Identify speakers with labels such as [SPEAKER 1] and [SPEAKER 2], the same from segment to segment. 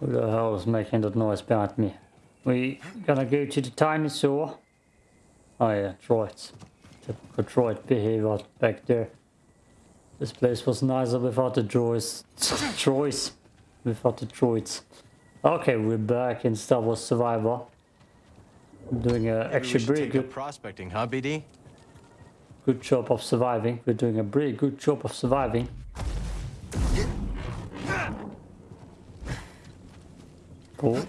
[SPEAKER 1] Who the hell is making that noise behind me? We gonna go to the dinosaur. Oh yeah, droids. Typical droid behavior back there. This place was nicer without the droids. droids. Without the droids. Okay, we're back in Star Wars Survivor. I'm doing a actually pretty good
[SPEAKER 2] prospecting, huh, BD?
[SPEAKER 1] Good job of surviving. We're doing a pretty good job of surviving. Cool.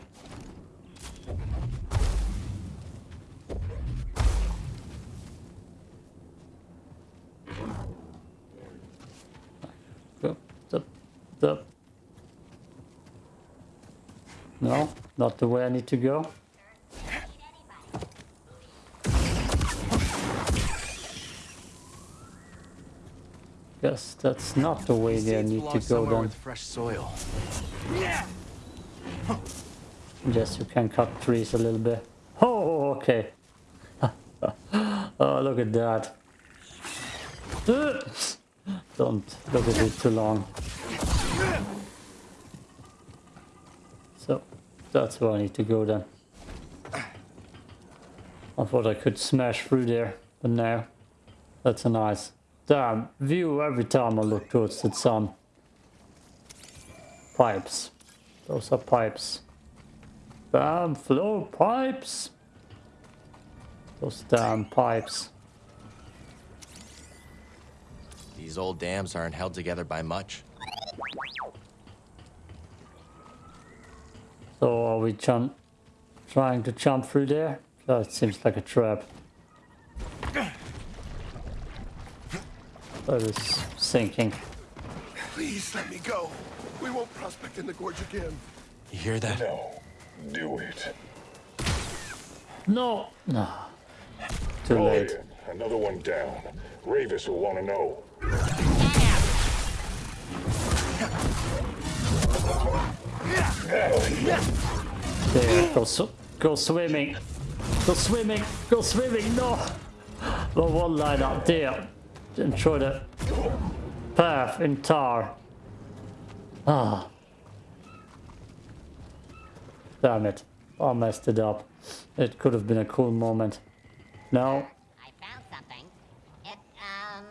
[SPEAKER 1] No, not the way I need to go. Yes, that's not the way they need to go then.
[SPEAKER 2] With fresh soil.
[SPEAKER 1] Yes, you can cut trees a little bit. Oh, okay. oh, look at that. Don't look at it too long. So, that's where I need to go then. I thought I could smash through there, but no. That's a nice damn view every time I look towards the sun. Pipes. Those are pipes. Damn flow pipes. Those damn pipes.
[SPEAKER 2] These old dams aren't held together by much.
[SPEAKER 1] So are we jump, trying to jump through there? That seems like a trap. That is sinking.
[SPEAKER 3] Please let me go. We won't prospect in the gorge again.
[SPEAKER 2] You hear that?
[SPEAKER 4] No. Do it.
[SPEAKER 1] No. No. Too
[SPEAKER 4] Go
[SPEAKER 1] late.
[SPEAKER 4] ahead. Another one down. Rayvis will want to know.
[SPEAKER 1] There, go, sw go swimming. Go swimming. Go swimming. No. The one line up there. Enjoy the path in tar. Ah. Damn it. I messed it up. It could have been a cool moment. No.
[SPEAKER 5] I found something. It, um...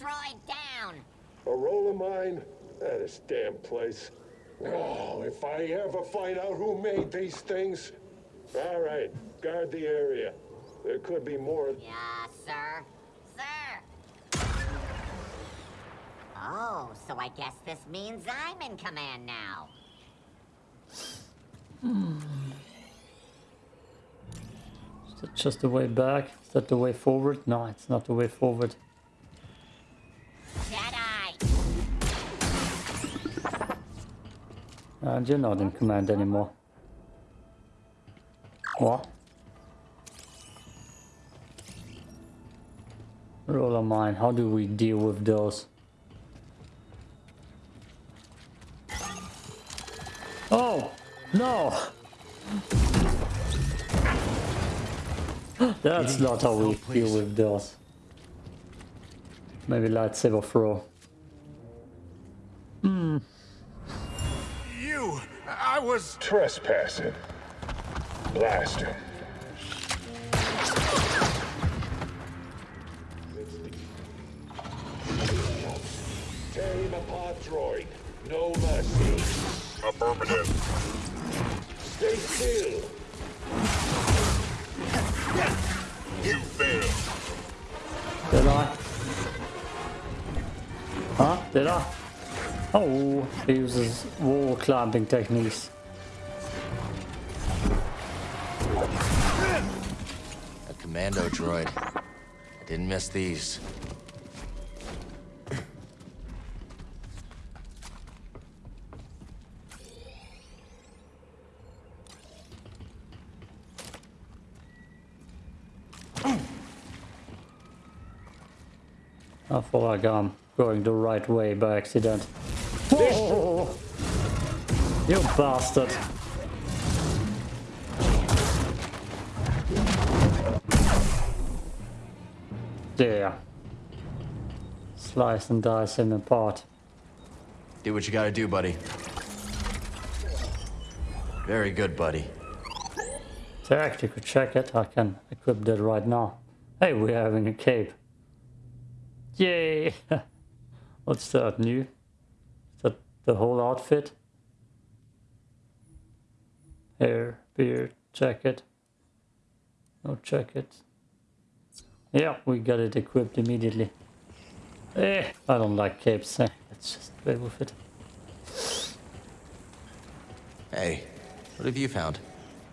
[SPEAKER 5] Droid down!
[SPEAKER 4] A rollermine? Ah, this damn place. Oh, if I ever find out who made these things. All right, guard the area. There could be more.
[SPEAKER 5] Yeah, sir. Sir! Oh, so I guess this means I'm in command now. Hmm.
[SPEAKER 1] Is that just the way back? Is that the way forward? No, it's not the way forward.
[SPEAKER 5] Jedi!
[SPEAKER 1] And you're not in command anymore. What? Rollermine. How do we deal with those? Oh! No! That's not how we deal with those. Maybe lightsaber throw. Hmm.
[SPEAKER 3] You! I was...
[SPEAKER 4] Trespassing. Blast him. Tear him apart, droid. No mercy.
[SPEAKER 6] Affirmative.
[SPEAKER 4] Stay still.
[SPEAKER 6] You failed.
[SPEAKER 1] Did I? Huh? Did I? Oh, he uses wall climbing techniques.
[SPEAKER 2] A commando droid. I didn't miss these.
[SPEAKER 1] Thought like I'm going the right way by accident. Whoa! You bastard! There. Slice and dice him apart.
[SPEAKER 2] Do what you gotta do, buddy. Very good, buddy.
[SPEAKER 1] Actually check it. I can equip that right now. Hey, we're having a cape. Yay! What's that new? Is that the whole outfit? Hair, beard, jacket. No jacket. Yeah, we got it equipped immediately. Eh, I don't like capes. Eh. Let's just play with it.
[SPEAKER 2] Hey, what have you found?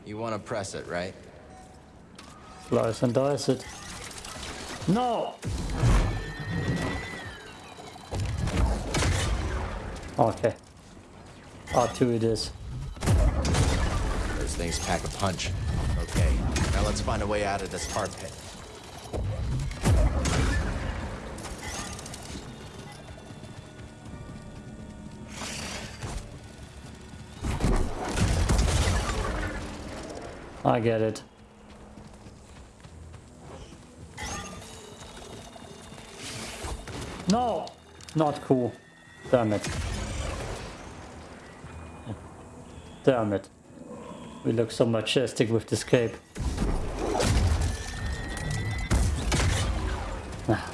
[SPEAKER 2] You want to press it, right?
[SPEAKER 1] Slice and dice it. No! Okay. R2 it is.
[SPEAKER 2] Those things pack a punch. Okay, now let's find a way out of this tar pit.
[SPEAKER 1] I get it. No! Not cool. Damn it. Damn it. We look so majestic with this cape. Ah.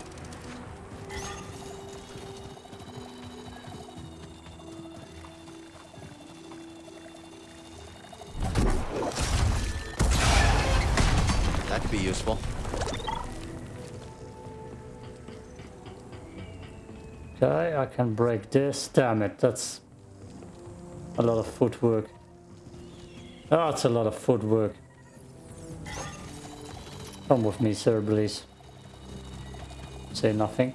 [SPEAKER 2] That could be useful.
[SPEAKER 1] Okay, I can break this. Damn it, that's a lot of footwork. Oh, it's a lot of footwork. Come with me, sir, please. Say nothing.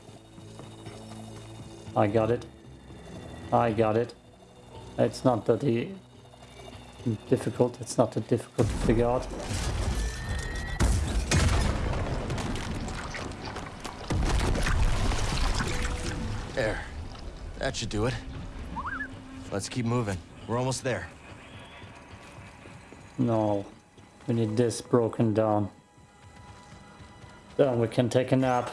[SPEAKER 1] I got it. I got it. It's not that e- difficult. It's not that difficult to figure out.
[SPEAKER 2] There. That should do it. Let's keep moving. We're almost there.
[SPEAKER 1] No, we need this broken down. Then we can take a nap.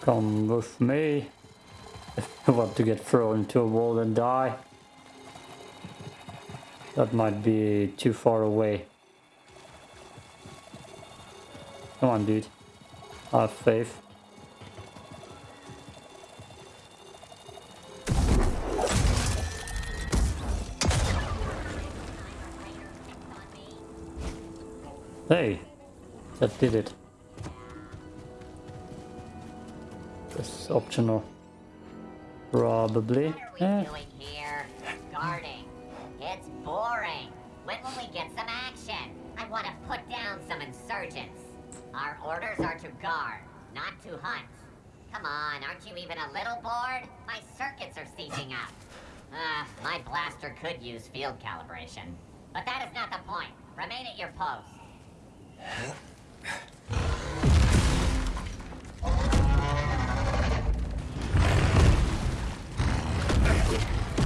[SPEAKER 1] Come with me. If you want to get thrown into a wall and die. That might be too far away. Come on, dude. Have faith. Hey, that did it. This is optional. Probably.
[SPEAKER 5] What are we
[SPEAKER 1] Eh,
[SPEAKER 5] doing here? Guarding. It's boring. When will we get some action? I want to put down some insurgents. Our orders are to guard, not to hunt. Come on, aren't you even a little bored? My circuits are seizing up. Uh, my blaster could use field calibration. But that is not the point. Remain at your post.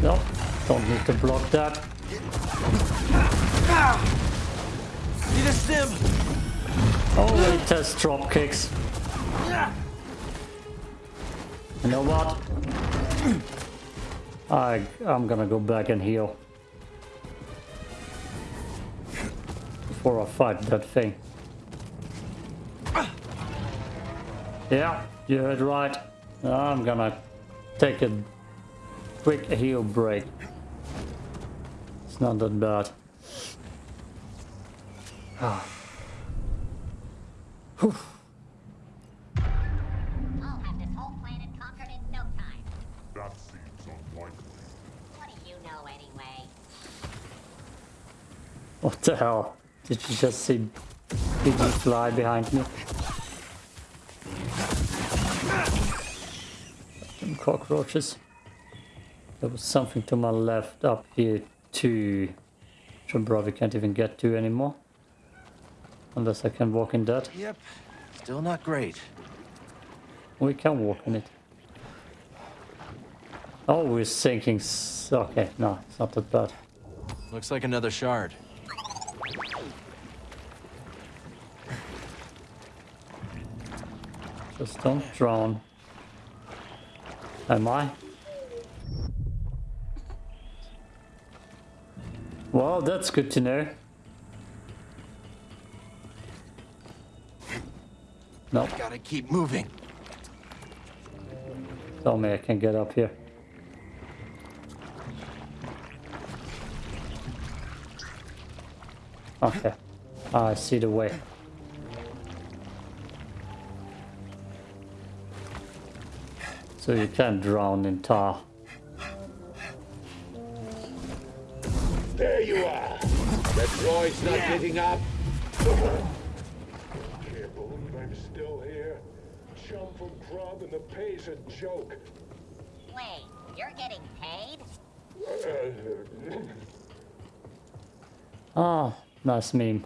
[SPEAKER 1] No, don't need to block that.
[SPEAKER 2] Need a stim!
[SPEAKER 1] Oh, Only test drop kicks. You know what? I I'm gonna go back and heal before I fight that thing. Yeah, you heard right. I'm gonna take a quick heal break. It's not that bad. Ah. Whew.
[SPEAKER 5] I'll have this whole planet conquered in no time.
[SPEAKER 6] That seems unlikely.
[SPEAKER 5] What do you know anyway?
[SPEAKER 1] What the hell? Did you just see Piggy fly behind me? Some cockroaches. There was something to my left up here too. Which I probably can't even get to anymore. Unless I can walk in that.
[SPEAKER 2] Yep. Still not great.
[SPEAKER 1] We can walk in it. Oh, we're sinking. Okay, no, it's not that bad.
[SPEAKER 2] Looks like another shard.
[SPEAKER 1] Just don't drown. Am I? Well, that's good to know. Nope.
[SPEAKER 2] Gotta keep moving.
[SPEAKER 1] Tell me I can get up here. Okay. Ah, I see the way. So you can drown in tar.
[SPEAKER 4] There you are. The droid's not getting up. Can't believe I'm still here. Chum from Grub and the pay's a joke.
[SPEAKER 5] Wait, you're getting paid?
[SPEAKER 1] Ah, nice meme.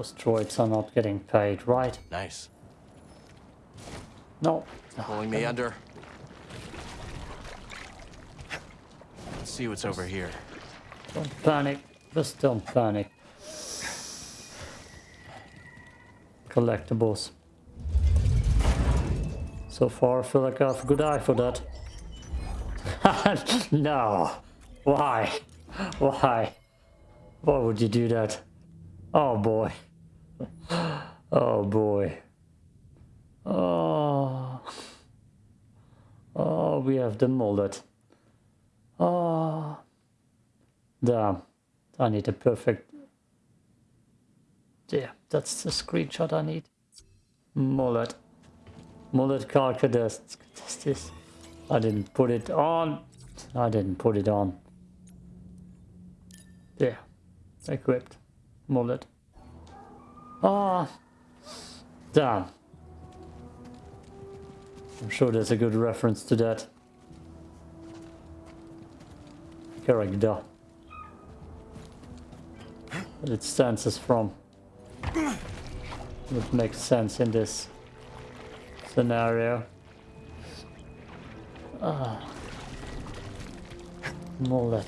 [SPEAKER 1] Course, droids are not getting paid, right?
[SPEAKER 2] Nice.
[SPEAKER 1] No.
[SPEAKER 2] Pulling me under. Let's see what's over here.
[SPEAKER 1] Don't panic. Just don't panic. Collectibles. So far, I feel like I have a good eye for that. no. Why? Why? Why would you do that? Oh boy. Oh boy. Oh. Oh, we have the mullet. Oh. Damn. I need a perfect... Yeah, that's the screenshot I need. Mullet. Mullet carcass. This. I didn't put it on. I didn't put it on. Yeah. Equipped. Mullet. Ah. Damn. I'm sure there's a good reference to that. Character. But it stands as from. Would make sense in this scenario. Ah. Mullet.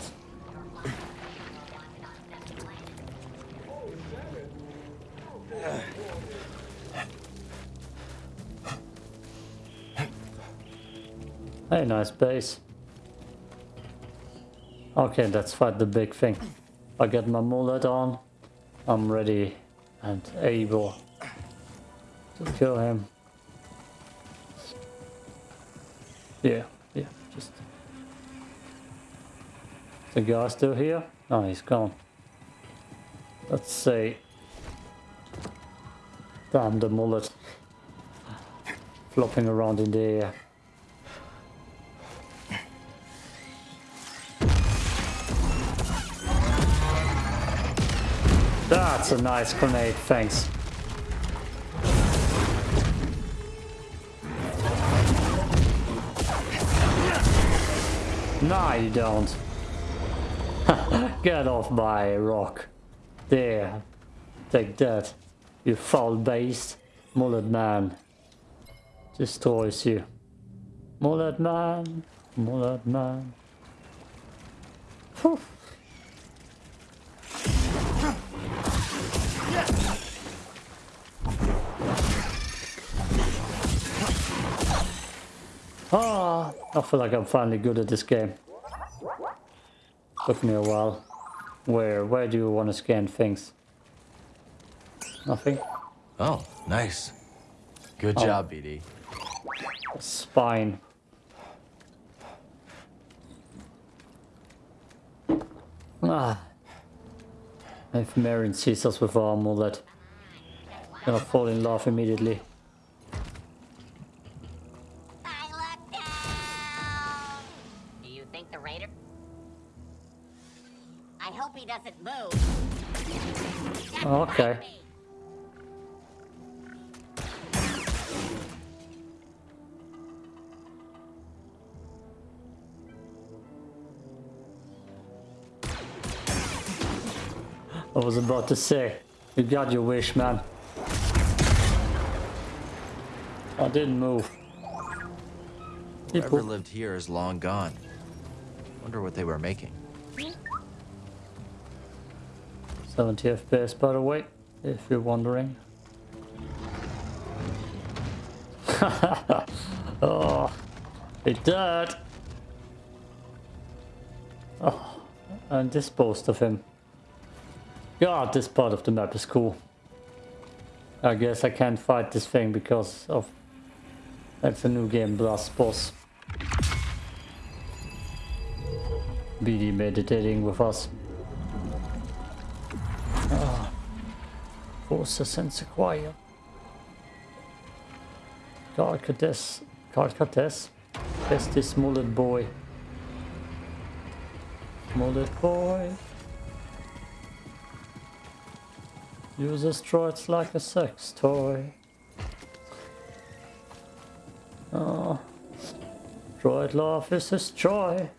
[SPEAKER 1] Hey, nice base. Okay, let's fight the big thing. I get my mullet on. I'm ready and able to kill him. Yeah, yeah, just... The guy still here? No, he's gone. Let's see. Damn the mullet. Flopping around in the air. That's a nice grenade, thanks. No, you don't. Get off my rock. There. Take that. You foul beast. Mullet man. Destroys you. Mullet man. Mullet man. Whew. Ah, I feel like I'm finally good at this game. Took me a while. Where, where do you want to scan things? Nothing?
[SPEAKER 2] Oh, nice. Good
[SPEAKER 1] Oh.
[SPEAKER 2] job, BD.
[SPEAKER 1] Spine. Ah. If Marion sees us with our amulet, gonna fall in love immediately. About to say, you got your wish, man. I didn't move.
[SPEAKER 2] Whoever
[SPEAKER 1] People,
[SPEAKER 2] lived here is long gone. Wonder what they were making.
[SPEAKER 1] 70 FPS by the way, if you're wondering. oh, he died. Oh, and disposed of him. God, this part of the map is cool. I guess I can't fight this thing because of that's a new game plus boss. BD meditating with us. Ah. Forces and Sequoia. God Cortez. God Cortez. That's this mullet boy. Mullet boy. Uses droids like a sex toy. Oh. Droid love is his joy.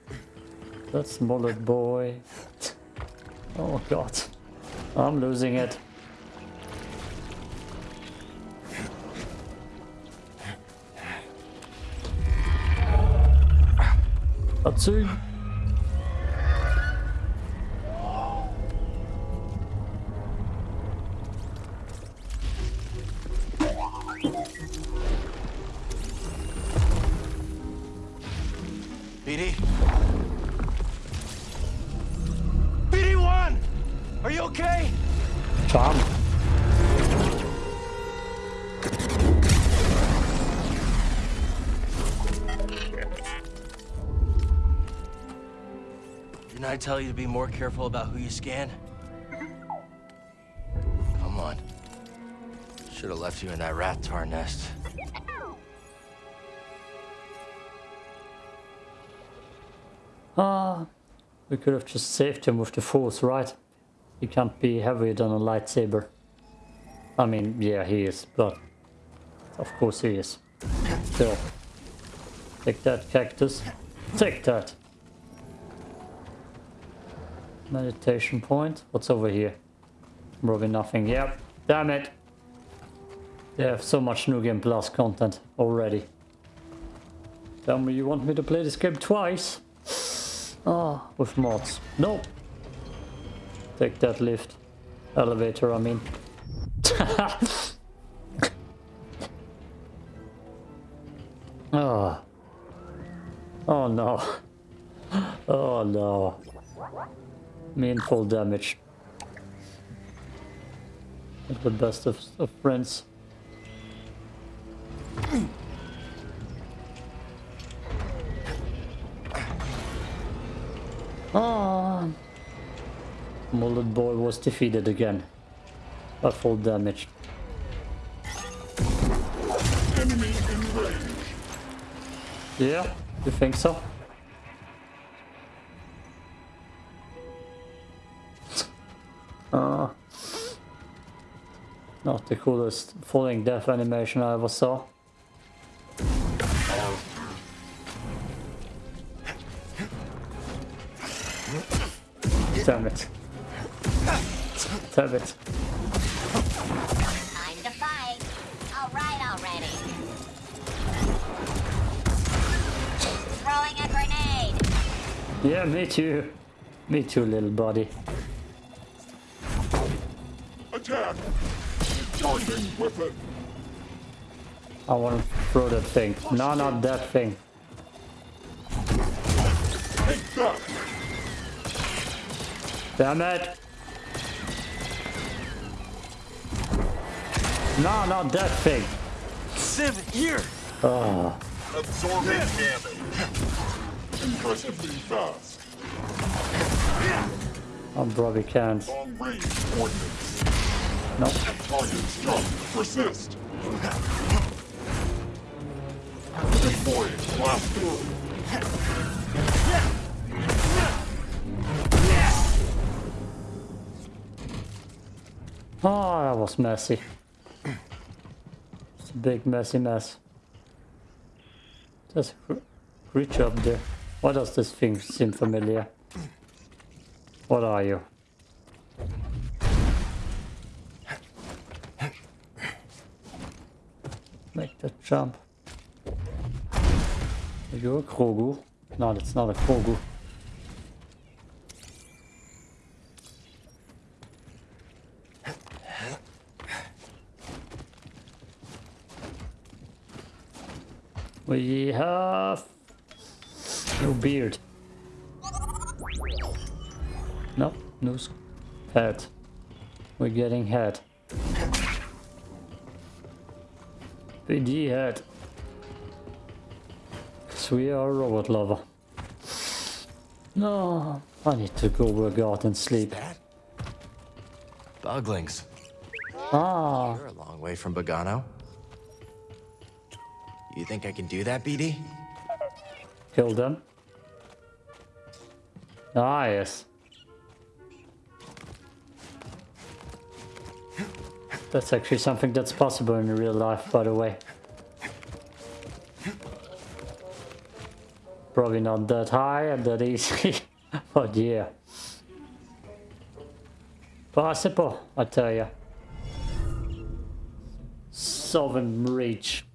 [SPEAKER 1] That's mullet boy. Oh god. I'm losing it. Atsu.
[SPEAKER 2] BD? Tell you to be more careful about who you scan? Come on. Should have left you in that rat tar nest.
[SPEAKER 1] Ah, we could have just saved him with the force, right? He can't be heavier than a lightsaber. I mean, yeah, he is, but of course he is. Still. Take that, cactus. Take that. Meditation point. What's over here? Probably nothing. Yep. Damn it. They have so much New Game Plus content already. Tell me you want me to play this game twice? Ah, with mods. No. Take that lift. Elevator, I mean. oh. Oh no. Oh no. Mean full damage. At the best of, of friends. Ah, Mullet Boy was defeated again. By full damage.
[SPEAKER 4] Enemy in range.
[SPEAKER 1] Yeah, you think so? Not the coolest falling death animation I ever saw. Damn it. Damn it.
[SPEAKER 5] Time to fight. All right already. Throwing a grenade.
[SPEAKER 1] Yeah, me too. Me too, little buddy.
[SPEAKER 4] Attack! Charging weapon!
[SPEAKER 1] I want to throw that thing. No, not that thing.
[SPEAKER 4] Take that!
[SPEAKER 1] Damn it! No, not that thing.
[SPEAKER 2] Civ, here!
[SPEAKER 1] Oh,
[SPEAKER 4] Absorbing damage. Impressively fast.
[SPEAKER 1] I'm probably can't.
[SPEAKER 4] Long range ordnance.
[SPEAKER 1] No.
[SPEAKER 4] Target's jump. Persist.
[SPEAKER 1] Oh, that was messy. It's a big messy mess. Cr- creature up there. Why does this thing seem familiar? What are you? Make the jump. Are you a Krogu? No, that's not a Krogu. We have no beard. No, no head. We're getting head. BD head. Cause we are a robot lover. No, I need to go work out and sleep.
[SPEAKER 2] Boglings.
[SPEAKER 1] Ah,
[SPEAKER 2] You're a long way from Bogano. You think I can do that, BD?
[SPEAKER 1] kill them. Ah, yes. That's actually something that's possible in real life, by the way. Probably not that high and that easy, but yeah. Possible, I tell ya. Southern Reach.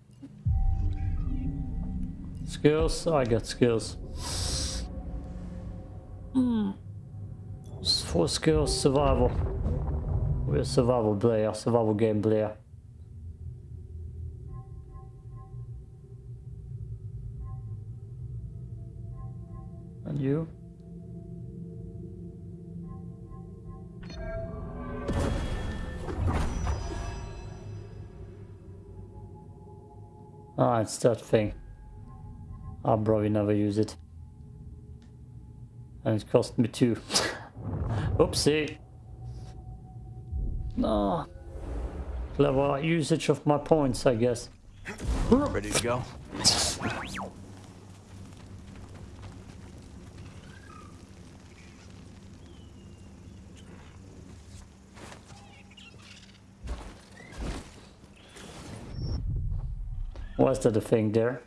[SPEAKER 1] Skills? I got skills. Hmm. Four skills, survival. We're a survival player, survival game player. And you? Ah, it's that thing. I'll probably never use it. And it cost me two. Oopsie. No. Clever usage of my points, I guess.
[SPEAKER 2] Ready to go?
[SPEAKER 1] Was that a thing there?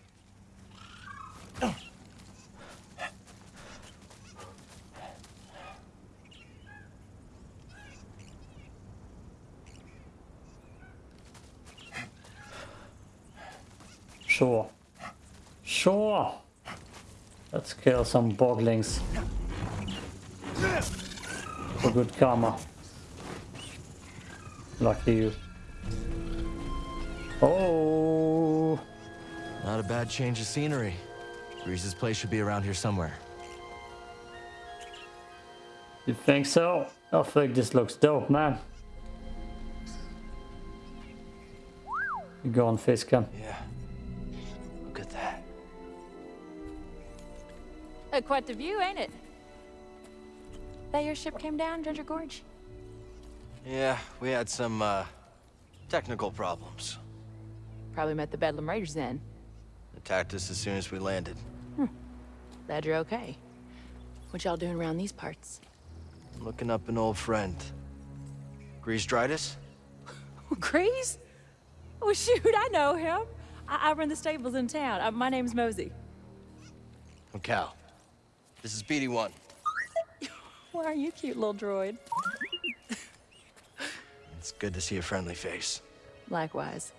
[SPEAKER 1] Sure. Sure. Let's kill some boglings. For good karma. Lucky you. Oh.
[SPEAKER 2] Not a bad change of scenery. Greez's place should be around here somewhere.
[SPEAKER 1] You think so? I think this looks dope, man. You go on face cam.
[SPEAKER 2] Yeah.
[SPEAKER 7] Quite the view, ain't it? That your ship came down, Ginger Gorge?
[SPEAKER 2] Yeah, we had some, uh, technical problems.
[SPEAKER 7] Probably met the Bedlam Raiders then.
[SPEAKER 2] Attacked us as soon as we landed.
[SPEAKER 7] Glad you're okay. What y'all doing around these parts?
[SPEAKER 2] Looking up an old friend. Greez Dritus?
[SPEAKER 7] Greez? Oh, shoot, I know him. I, I run the stables in town. Uh, my name's Mosey.
[SPEAKER 2] I'm Cal. This is BD-1.
[SPEAKER 7] Why are you cute little droid?
[SPEAKER 2] It's good to see a friendly face.
[SPEAKER 7] Likewise.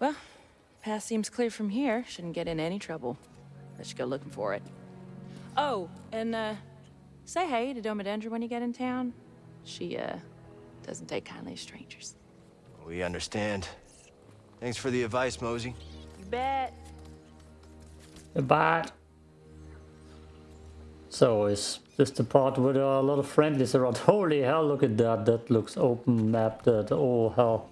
[SPEAKER 7] Well, path seems clear from here. Shouldn't get in any trouble. Let's go looking for it. Oh, and, uh, say hey to Doma Dendra when you get in town. She, uh, doesn't take kindly to strangers.
[SPEAKER 2] We understand. Thanks for the advice, Mosey.
[SPEAKER 7] You bet.
[SPEAKER 1] Goodbye. So is this the part with a lot of friendlies around? Holy hell, look at that. That looks open map. That, oh hell.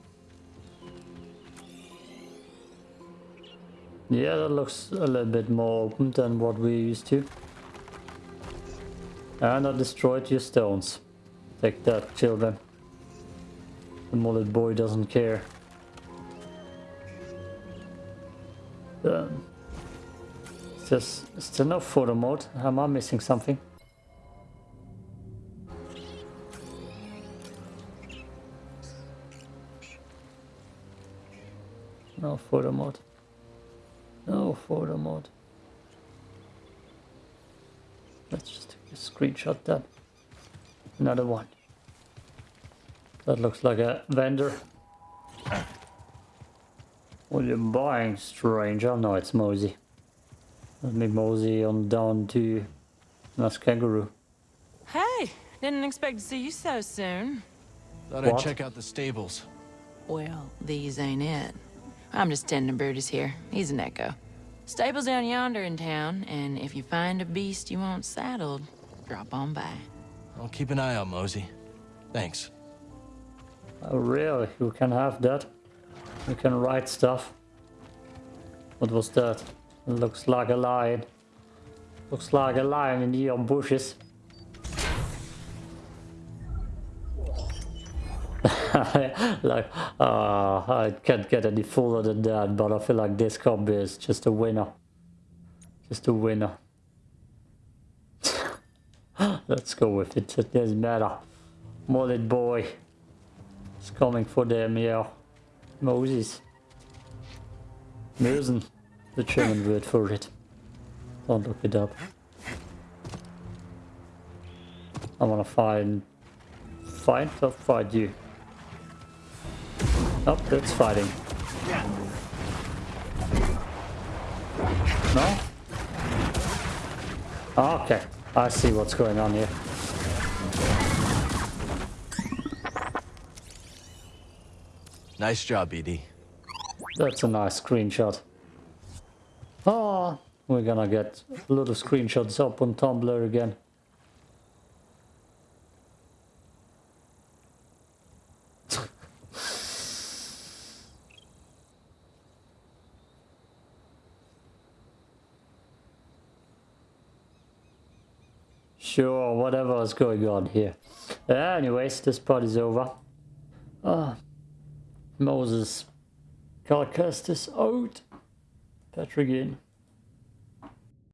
[SPEAKER 1] Yeah, that looks a little bit more open than what we used to. And I destroyed your stones. Take that, children. The mullet boy doesn't care. Um, is there no photo mode? Am I missing something? No photo mode. No photo mode. Let's just take a screenshot that. Another one. That looks like a vendor. What are you buying, stranger? No, it's Mosey. Let me mosey on down to Nas Kangaroo.
[SPEAKER 7] Hey, didn't expect to see you so soon.
[SPEAKER 2] Thought
[SPEAKER 1] What?
[SPEAKER 2] I'd check out the stables.
[SPEAKER 7] Well, these ain't it. I'm just tending Brutus here. He's an echo. Stable's down yonder in town, and if you find a beast you want saddled, drop on by.
[SPEAKER 2] I'll keep an eye out, Mosey. Thanks.
[SPEAKER 1] Oh, really? You can have that? You can write stuff? What was that? Looks like a lion. Looks like a lion in the bushes. like, uh, I can't get any fuller than that, but I feel like this combi is just a winner. Just a winner. Let's go with it, it doesn't matter. Mullet boy It's coming for them, yeah. Moses. Mösen, the German word for it. Don't look it up. I wanna find... Find or fight you? Oh, that's fighting. No? Ah, okay, I see what's going on here.
[SPEAKER 2] Nice job, BD.
[SPEAKER 1] That's a nice screenshot. Oh, we're gonna get a lot of screenshots up on Tumblr again. sure, whatever is going on here. Anyways, this part is over. Ah, Moses. Cast this out. Patrick in.